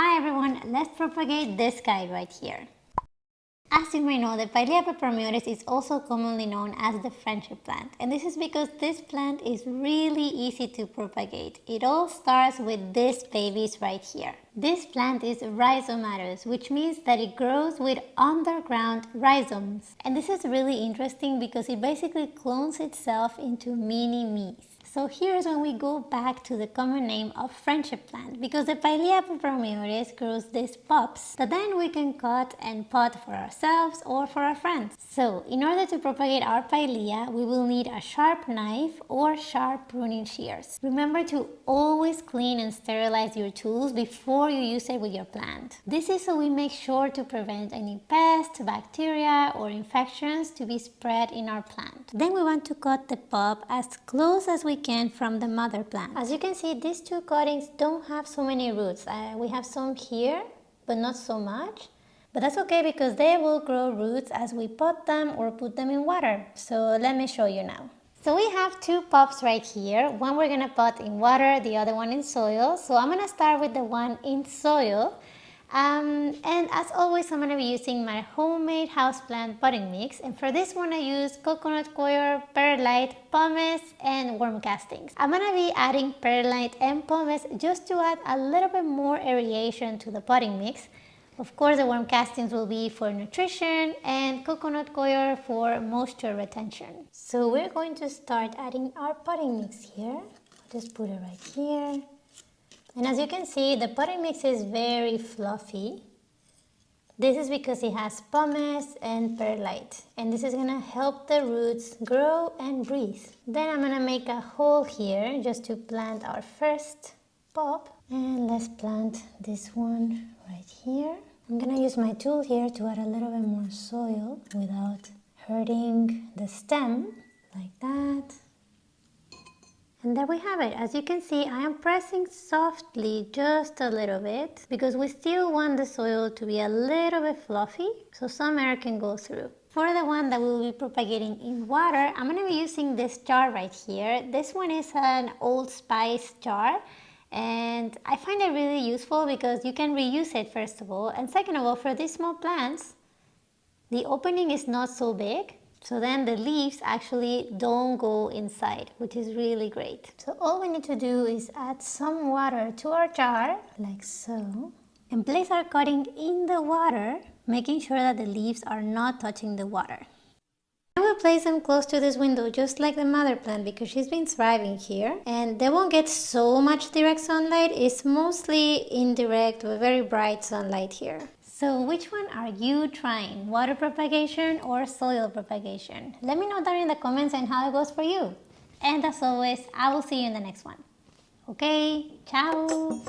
Hi everyone, let's propagate this guy right here. As you may know, the Pilea peperomioides is also commonly known as the friendship plant. And this is because this plant is really easy to propagate. It all starts with these babies right here. This plant is rhizomatous, which means that it grows with underground rhizomes. And this is really interesting because it basically clones itself into mini-me's. So here's when we go back to the common name of friendship plant because the Pilea peperomioides grows these pups that then we can cut and pot for ourselves or for our friends. So in order to propagate our Pilea, we will need a sharp knife or sharp pruning shears. Remember to always clean and sterilize your tools before you use it with your plant. This is so we make sure to prevent any pests, bacteria or infections to be spread in our plant. Then we want to cut the pup as close as we can from the mother plant. As you can see, these two cuttings don't have so many roots. Uh, we have some here, but not so much. But that's okay because they will grow roots as we pot them or put them in water. So let me show you now. So we have two pups right here. One we're gonna pot in water, the other one in soil. So I'm gonna start with the one in soil. Um, and as always, I'm going to be using my homemade houseplant potting mix. And for this one, I use coconut coir, perlite, pumice, and worm castings. I'm going to be adding perlite and pumice just to add a little bit more aeration to the potting mix. Of course, the worm castings will be for nutrition and coconut coir for moisture retention. So we're going to start adding our potting mix here. Just put it right here. And as you can see, the potting mix is very fluffy. This is because it has pumice and perlite. And this is gonna help the roots grow and breathe. Then I'm gonna make a hole here just to plant our first pop. And let's plant this one right here. I'm gonna use my tool here to add a little bit more soil without hurting the stem, like that. And there we have it. As you can see, I am pressing softly just a little bit because we still want the soil to be a little bit fluffy so some air can go through. For the one that we will be propagating in water, I'm going to be using this jar right here. This one is an Old Spice jar and I find it really useful because you can reuse it first of all and second of all for these small plants the opening is not so big so then the leaves actually don't go inside, which is really great. So all we need to do is add some water to our jar, like so, and place our cutting in the water, making sure that the leaves are not touching the water. I will place them close to this window just like the mother plant because she's been thriving here and they won't get so much direct sunlight, it's mostly indirect but very bright sunlight here. So which one are you trying? Water propagation or soil propagation? Let me know down in the comments and how it goes for you. And as always, I will see you in the next one. Okay, ciao!